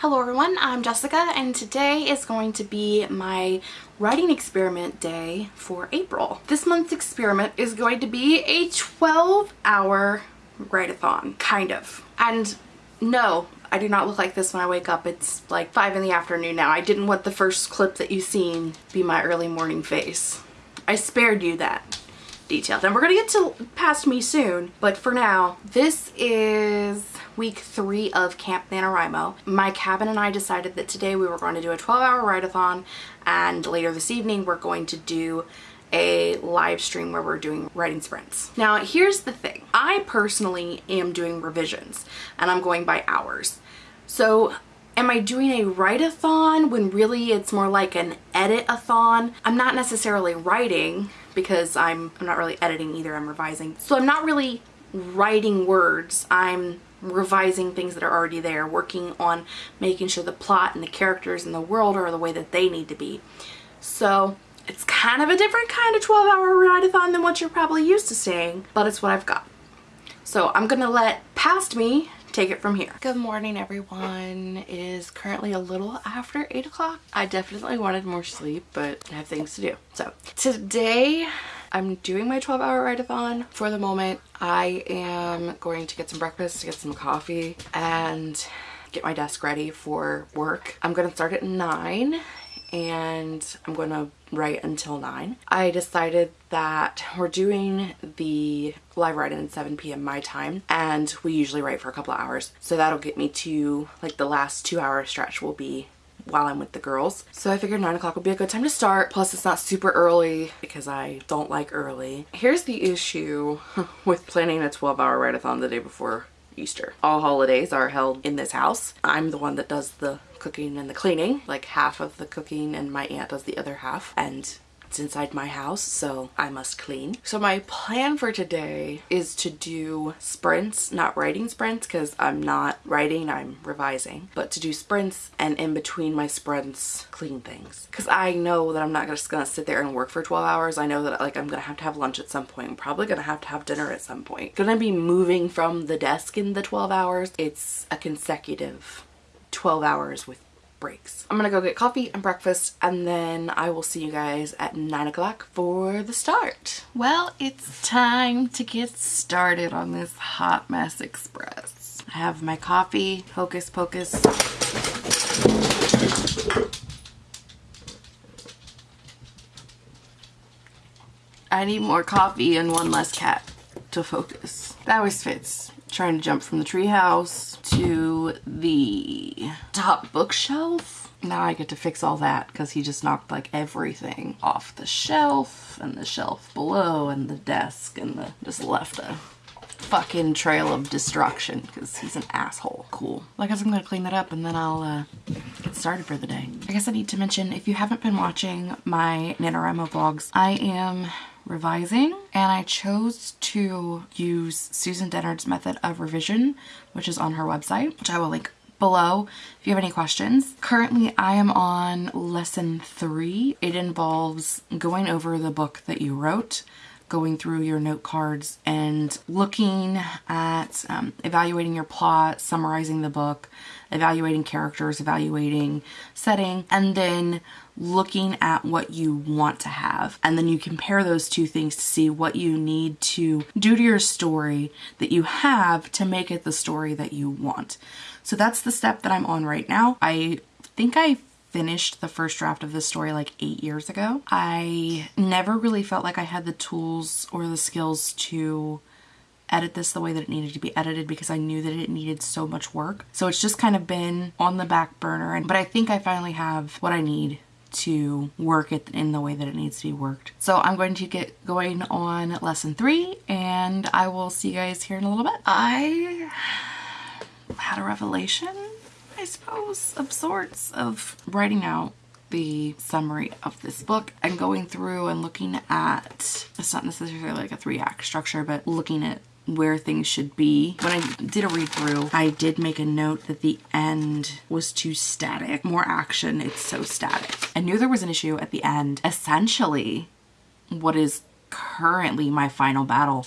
Hello everyone, I'm Jessica and today is going to be my writing experiment day for April. This month's experiment is going to be a 12 hour write-a-thon, kind of. And no, I do not look like this when I wake up. It's like 5 in the afternoon now. I didn't want the first clip that you've seen be my early morning face. I spared you that detail. And we're to get to past me soon, but for now, this is week three of Camp NaNoWriMo. My cabin and I decided that today we were going to do a 12 hour write-a-thon and later this evening we're going to do a live stream where we're doing writing sprints. Now here's the thing, I personally am doing revisions and I'm going by hours. So am I doing a write-a-thon when really it's more like an edit-a-thon? I'm not necessarily writing because I'm, I'm not really editing either, I'm revising. So I'm not really writing words, I'm revising things that are already there, working on making sure the plot and the characters and the world are the way that they need to be. So it's kind of a different kind of 12 hour write-a-thon than what you're probably used to seeing, but it's what I've got. So I'm gonna let past me take it from here. Good morning everyone. It is currently a little after 8 o'clock. I definitely wanted more sleep, but I have things to do. So today I'm doing my 12 hour write-a-thon. For the moment, I am going to get some breakfast, to get some coffee, and get my desk ready for work. I'm going to start at 9 and I'm going to write until 9. I decided that we're doing the live write-in at 7 p.m. my time and we usually write for a couple of hours. So that'll get me to like the last two hour stretch will be while I'm with the girls. So I figured 9 o'clock would be a good time to start. Plus it's not super early because I don't like early. Here's the issue with planning a 12 hour write-a-thon the day before Easter. All holidays are held in this house. I'm the one that does the cooking and the cleaning, like half of the cooking and my aunt does the other half. And it's inside my house, so I must clean. So my plan for today is to do sprints, not writing sprints because I'm not writing, I'm revising, but to do sprints and in between my sprints, clean things. Because I know that I'm not just going to sit there and work for 12 hours. I know that like I'm going to have to have lunch at some point. I'm probably going to have to have dinner at some point. Going to be moving from the desk in the 12 hours. It's a consecutive 12 hours with breaks. I'm gonna go get coffee and breakfast and then I will see you guys at 9 o'clock for the start. Well, it's time to get started on this Hot Mess Express. I have my coffee, Hocus Pocus. I need more coffee and one less cat to focus. That always fits. Trying to jump from the treehouse to the top bookshelf. Now I get to fix all that because he just knocked like everything off the shelf and the shelf below and the desk and the just left a fucking trail of destruction because he's an asshole. Cool. I guess I'm gonna clean that up and then I'll uh, get started for the day. I guess I need to mention if you haven't been watching my NaNoWriMo vlogs, I am revising and I chose to use Susan Dennard's method of revision which is on her website which I will link below if you have any questions. Currently I am on lesson three. It involves going over the book that you wrote going through your note cards and looking at um, evaluating your plot, summarizing the book, evaluating characters, evaluating setting, and then looking at what you want to have. And then you compare those two things to see what you need to do to your story that you have to make it the story that you want. So that's the step that I'm on right now. I think I finished the first draft of this story like eight years ago. I never really felt like I had the tools or the skills to edit this the way that it needed to be edited because I knew that it needed so much work. So it's just kind of been on the back burner. And But I think I finally have what I need to work it in the way that it needs to be worked. So I'm going to get going on lesson three and I will see you guys here in a little bit. I had a revelation, I suppose, of sorts of writing out the summary of this book and going through and looking at, it's not necessarily like a three act structure, but looking at where things should be. When I did a read through, I did make a note that the end was too static. More action, it's so static. I knew there was an issue at the end. Essentially, what is currently my final battle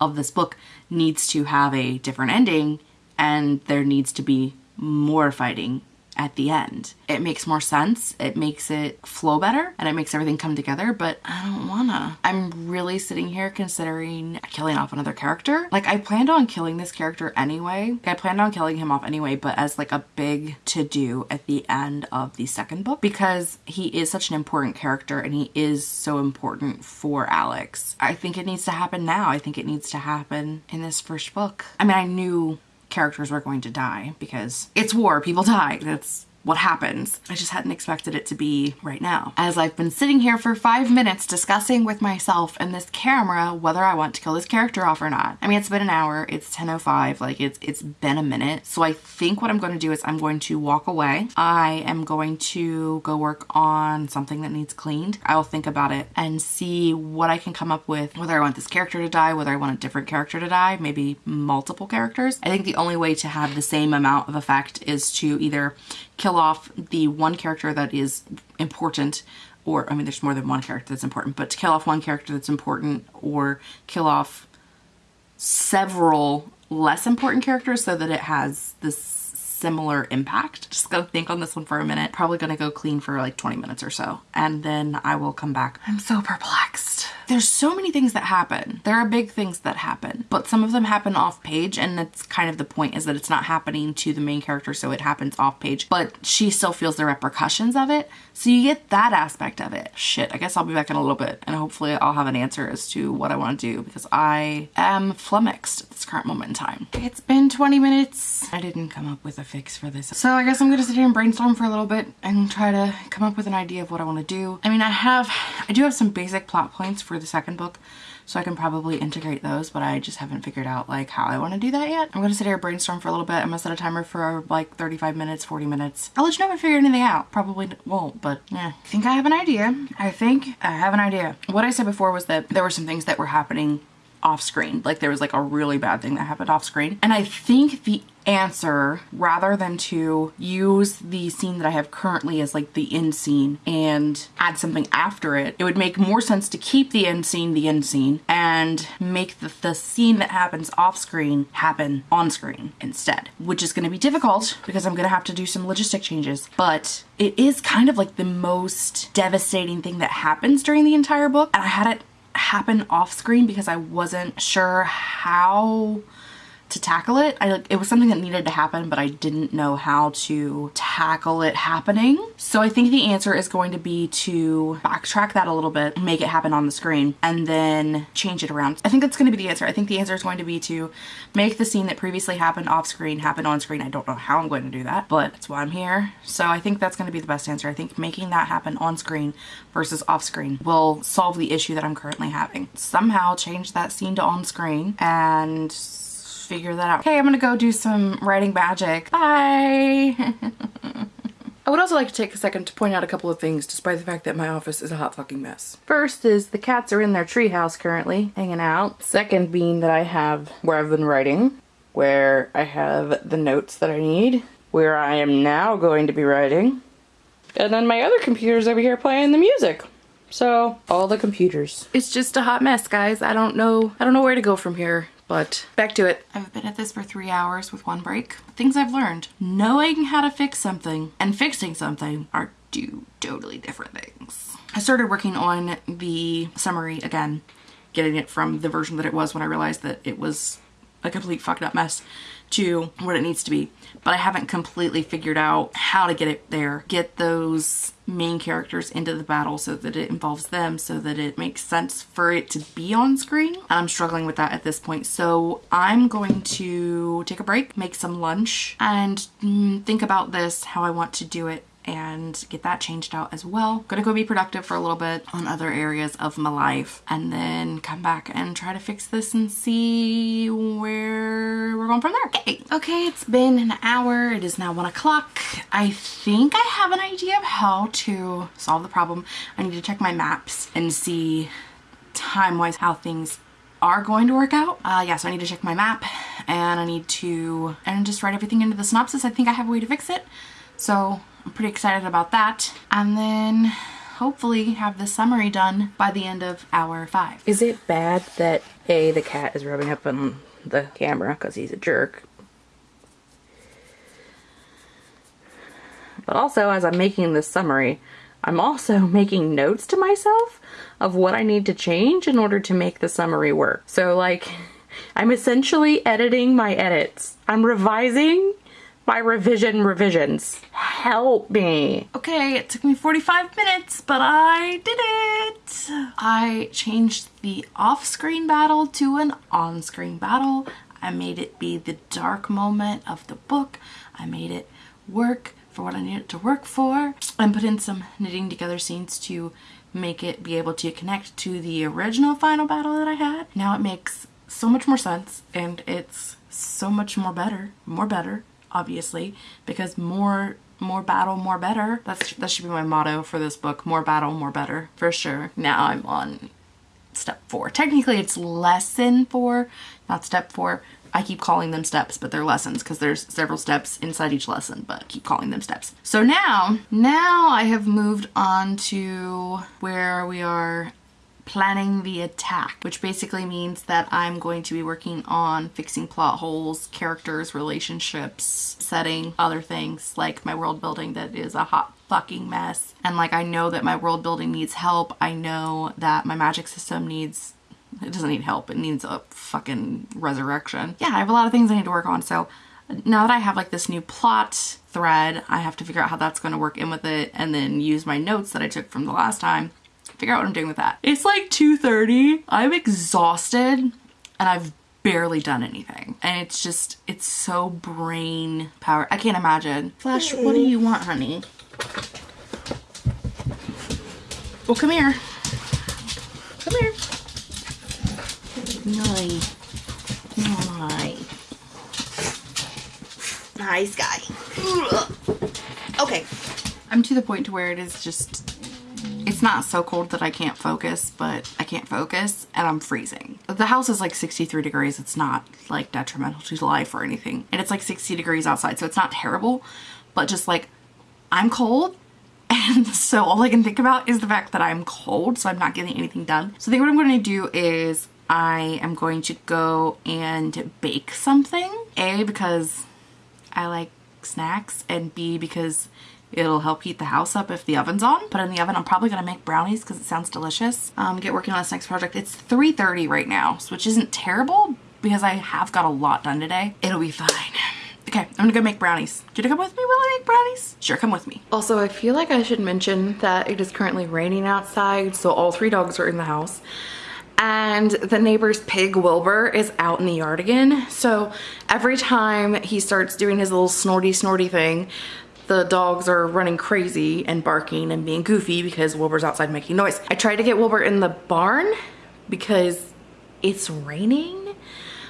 of this book needs to have a different ending and there needs to be more fighting at the end. It makes more sense, it makes it flow better, and it makes everything come together, but I don't wanna. I'm really sitting here considering killing off another character. Like I planned on killing this character anyway. I planned on killing him off anyway, but as like a big to do at the end of the second book because he is such an important character and he is so important for Alex. I think it needs to happen now. I think it needs to happen in this first book. I mean, I knew characters were going to die because it's war, people die. That's what happens. I just hadn't expected it to be right now. As I've been sitting here for five minutes discussing with myself and this camera whether I want to kill this character off or not. I mean, it's been an hour, it's 10.05, like it's, it's been a minute. So I think what I'm going to do is I'm going to walk away. I am going to go work on something that needs cleaned. I'll think about it and see what I can come up with, whether I want this character to die, whether I want a different character to die, maybe multiple characters. I think the only way to have the same amount of effect is to either kill off the one character that is important or I mean there's more than one character that's important but to kill off one character that's important or kill off several less important characters so that it has this similar impact. Just gonna think on this one for a minute. Probably gonna go clean for like 20 minutes or so and then I will come back. I'm so perplexed. There's so many things that happen. There are big things that happen, but some of them happen off page and that's kind of the point is that it's not happening to the main character so it happens off page, but she still feels the repercussions of it. So you get that aspect of it. Shit, I guess I'll be back in a little bit and hopefully I'll have an answer as to what I want to do because I am flummoxed at this current moment in time. It's been 20 minutes. I didn't come up with a fix for this. So I guess I'm gonna sit here and brainstorm for a little bit and try to come up with an idea of what I want to do. I mean, I have, I do have some basic plot points for the second book so I can probably integrate those but I just haven't figured out like how I want to do that yet. I'm gonna sit here brainstorm for a little bit. I'm gonna set a timer for like 35 minutes 40 minutes. I'll let you know if I figure anything out. Probably won't but yeah. I think I have an idea. I think I have an idea. What I said before was that there were some things that were happening off screen. Like there was like a really bad thing that happened off screen. And I think the answer rather than to use the scene that I have currently as like the end scene and add something after it, it would make more sense to keep the end scene the end scene and make the, the scene that happens off screen happen on screen instead, which is going to be difficult because I'm going to have to do some logistic changes. But it is kind of like the most devastating thing that happens during the entire book. And I had it happen off screen because I wasn't sure how to tackle it. I it was something that needed to happen, but I didn't know how to tackle it happening. So I think the answer is going to be to backtrack that a little bit, make it happen on the screen, and then change it around. I think that's going to be the answer. I think the answer is going to be to make the scene that previously happened off screen happen on screen. I don't know how I'm going to do that, but that's why I'm here. So I think that's going to be the best answer. I think making that happen on screen versus off screen will solve the issue that I'm currently having. Somehow change that scene to on screen and figure that out. Okay, I'm gonna go do some writing magic. Bye! I would also like to take a second to point out a couple of things despite the fact that my office is a hot fucking mess. First is the cats are in their treehouse currently hanging out. Second being that I have where I've been writing, where I have the notes that I need, where I am now going to be writing, and then my other computer's over here playing the music. So all the computers. It's just a hot mess, guys. I don't know. I don't know where to go from here. But back to it. I've been at this for three hours with one break. Things I've learned. Knowing how to fix something and fixing something are two totally different things. I started working on the summary again, getting it from the version that it was when I realized that it was a complete fucked up mess to what it needs to be. But I haven't completely figured out how to get it there. Get those main characters into the battle so that it involves them so that it makes sense for it to be on screen. And I'm struggling with that at this point. So I'm going to take a break, make some lunch, and mm, think about this, how I want to do it and get that changed out as well. Gonna go be productive for a little bit on other areas of my life and then come back and try to fix this and see where we're going from there. Okay, okay it's been an hour. It is now one o'clock. I think I have an idea of how to solve the problem. I need to check my maps and see time-wise how things are going to work out. Uh, yeah, so I need to check my map and I need to and just write everything into the synopsis. I think I have a way to fix it. So I'm pretty excited about that. And then hopefully have the summary done by the end of hour five. Is it bad that A, the cat is rubbing up on the camera because he's a jerk? But also, as I'm making this summary, I'm also making notes to myself of what I need to change in order to make the summary work. So, like, I'm essentially editing my edits. I'm revising my revision revisions. Help me. Okay, it took me 45 minutes, but I did it. I changed the off-screen battle to an on-screen battle. I made it be the dark moment of the book. I made it work for what I needed it to work for and put in some knitting together scenes to make it be able to connect to the original final battle that I had. Now it makes so much more sense and it's so much more better, more better, obviously, because more more battle, more better. That's that should be my motto for this book. More battle, more better, for sure. Now I'm on step four. Technically it's lesson four, not step four. I keep calling them steps, but they're lessons because there's several steps inside each lesson, but keep calling them steps. So now, now I have moved on to where we are planning the attack, which basically means that I'm going to be working on fixing plot holes, characters, relationships, setting, other things like my world building that is a hot fucking mess. And like I know that my world building needs help. I know that my magic system needs it doesn't need help. It needs a fucking resurrection. Yeah, I have a lot of things I need to work on. So now that I have like this new plot thread, I have to figure out how that's going to work in with it and then use my notes that I took from the last time figure out what I'm doing with that. It's like 2.30. I'm exhausted and I've barely done anything. And it's just, it's so brain power. I can't imagine. Flash, what do you want, honey? Well, come here. Come here. Nice. Nice. Nice guy. Okay. I'm to the point to where it is just it's not so cold that I can't focus, but I can't focus and I'm freezing. The house is like 63 degrees. It's not like detrimental to life or anything. And it's like 60 degrees outside, so it's not terrible, but just like I'm cold and so all I can think about is the fact that I'm cold, so I'm not getting anything done. So I think what I'm going to do is I am going to go and bake something. A, because I like snacks, and B, because It'll help heat the house up if the oven's on. But in the oven, I'm probably going to make brownies because it sounds delicious. Um, get working on this next project. It's 3.30 right now, which isn't terrible because I have got a lot done today. It'll be fine. Okay, I'm gonna go make brownies. Do you come with me while I make brownies? Sure, come with me. Also, I feel like I should mention that it is currently raining outside, so all three dogs are in the house. And the neighbor's pig, Wilbur, is out in the yard again. So every time he starts doing his little snorty snorty thing, the dogs are running crazy and barking and being goofy because Wilbur's outside making noise. I tried to get Wilbur in the barn because it's raining,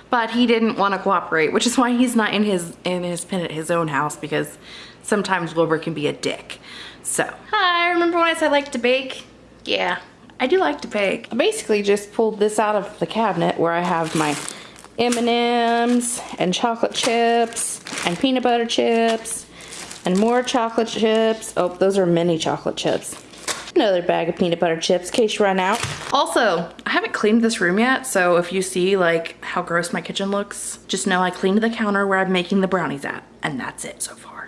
but he didn't want to cooperate, which is why he's not in his in his pen at his own house because sometimes Wilbur can be a dick. So, hi, remember when I said I like to bake? Yeah, I do like to bake. I basically just pulled this out of the cabinet where I have my M&Ms and chocolate chips and peanut butter chips and more chocolate chips. Oh, those are mini chocolate chips. Another bag of peanut butter chips in case you run out. Also, I haven't cleaned this room yet, so if you see like how gross my kitchen looks, just know I cleaned the counter where I'm making the brownies at, and that's it so far.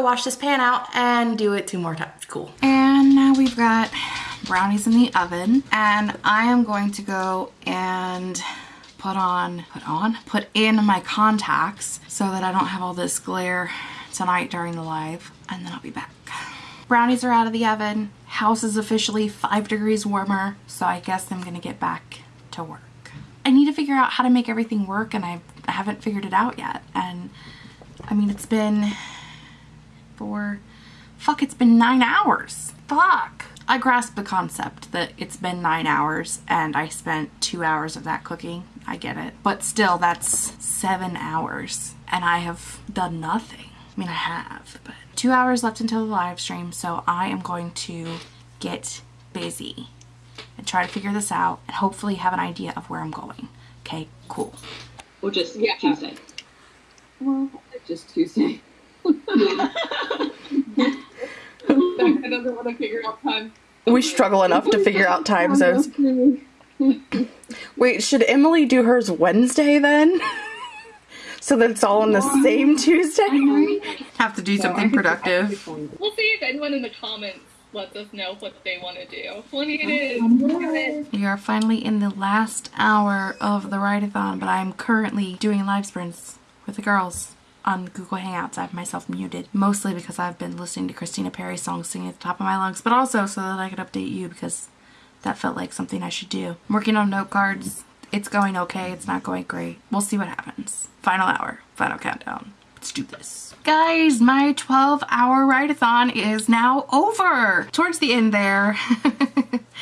Wash this pan out and do it two more times. Cool. And now we've got brownies in the oven and I am going to go and put on, put on, put in my contacts so that I don't have all this glare tonight during the live and then I'll be back. Brownies are out of the oven. House is officially five degrees warmer, so I guess I'm gonna get back to work. I need to figure out how to make everything work and I haven't figured it out yet. And I mean, it's been for, fuck, it's been nine hours. Fuck. I grasp the concept that it's been nine hours and I spent two hours of that cooking. I get it. But still, that's seven hours and I have done nothing. I mean, I have, but two hours left until the live stream, so I am going to get busy and try to figure this out and hopefully have an idea of where I'm going. Okay, cool. Or just Yeah. Tuesday. Well, just Tuesday. Becca doesn't want to figure out time. We struggle enough to figure out time zones. Wait, should Emily do hers Wednesday then? so that it's all on the same Tuesday? Have to do something productive. We'll see if anyone in the comments lets us know what they want to do. When it is. We are finally in the last hour of the write-a-thon, but I'm currently doing live sprints with the girls on Google Hangouts. I have myself muted, mostly because I've been listening to Christina Perri songs singing at the top of my lungs, but also so that I could update you because that felt like something I should do. I'm working on note cards. It's going okay. It's not going great. We'll see what happens. Final hour. Final countdown. Let's do this. Guys, my 12 hour write-a-thon is now over. Towards the end there,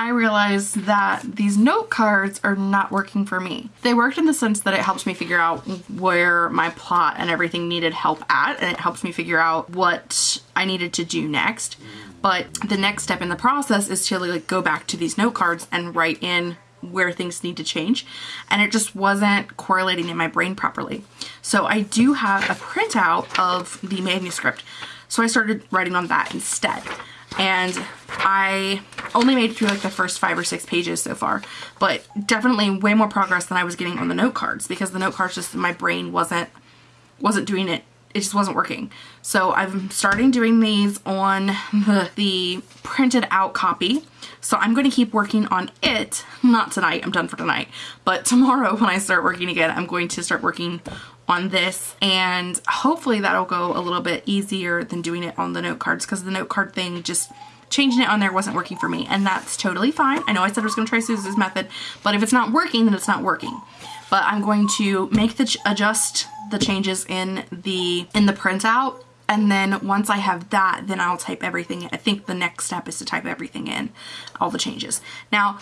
I realized that these note cards are not working for me. They worked in the sense that it helps me figure out where my plot and everything needed help at, and it helps me figure out what I needed to do next. But the next step in the process is to like go back to these note cards and write in where things need to change and it just wasn't correlating in my brain properly. So I do have a printout of the manuscript. So I started writing on that instead. And I only made it through like the first five or six pages so far, but definitely way more progress than I was getting on the note cards because the note cards just my brain wasn't wasn't doing it it just wasn't working. So I'm starting doing these on the, the printed out copy. So I'm going to keep working on it, not tonight, I'm done for tonight, but tomorrow when I start working again, I'm going to start working on this and hopefully that'll go a little bit easier than doing it on the note cards because the note card thing just changing it on there wasn't working for me and that's totally fine. I know I said I was going to try Susan's method, but if it's not working, then it's not working. But I'm going to make the adjust the changes in the in the printout and then once I have that then I'll type everything in. I think the next step is to type everything in all the changes now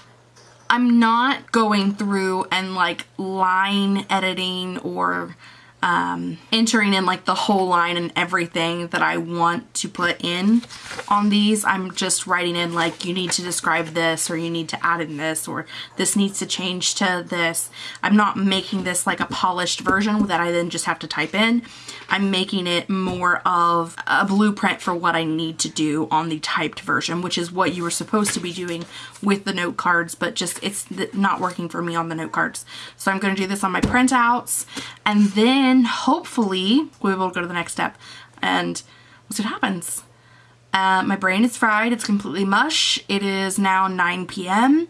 I'm not going through and like line editing or um, entering in like the whole line and everything that I want to put in on these. I'm just writing in like you need to describe this or you need to add in this or this needs to change to this. I'm not making this like a polished version that I then just have to type in. I'm making it more of a blueprint for what I need to do on the typed version, which is what you were supposed to be doing with the note cards, but just it's not working for me on the note cards. So I'm going to do this on my printouts and then hopefully we'll be able to go to the next step and we'll see what happens. Uh, my brain is fried. It's completely mush. It is now 9 p.m.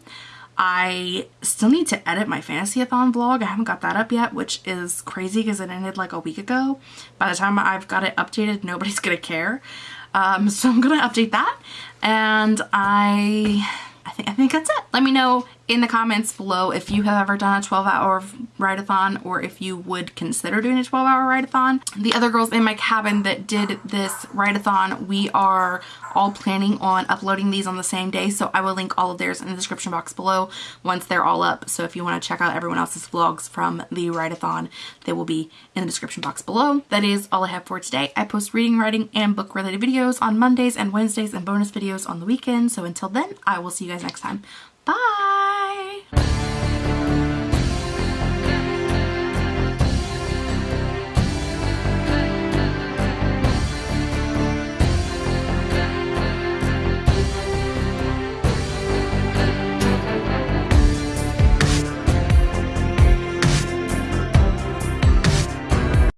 I still need to edit my Fantasy-a-thon vlog. I haven't got that up yet, which is crazy because it ended like a week ago. By the time I've got it updated, nobody's going to care. Um, so I'm going to update that. And I, I think, I think that's it. Let me know in the comments below if you have ever done a 12 hour write-a-thon or if you would consider doing a 12 hour write-a-thon. The other girls in my cabin that did this write-a-thon, we are all planning on uploading these on the same day. So I will link all of theirs in the description box below once they're all up. So if you want to check out everyone else's vlogs from the write-a-thon, they will be in the description box below. That is all I have for today. I post reading, writing, and book related videos on Mondays and Wednesdays and bonus videos on the weekend. So until then, I will see you guys next time. Bye!